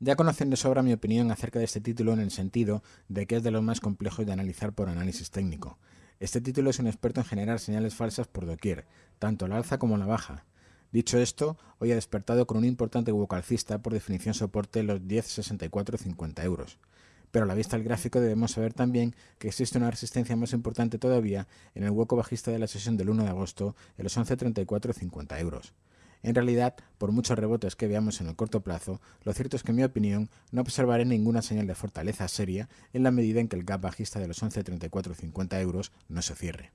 Ya conocen de sobra mi opinión acerca de este título en el sentido de que es de los más complejos de analizar por análisis técnico. Este título es un experto en generar señales falsas por doquier, tanto la alza como la baja. Dicho esto, hoy ha despertado con un importante hueco alcista, por definición soporte los 10,64,50 euros. Pero a la vista del gráfico debemos saber también que existe una resistencia más importante todavía en el hueco bajista de la sesión del 1 de agosto en los 11,34,50 euros. En realidad, por muchos rebotes que veamos en el corto plazo, lo cierto es que en mi opinión no observaré ninguna señal de fortaleza seria en la medida en que el gap bajista de los 11,34,50 euros no se cierre.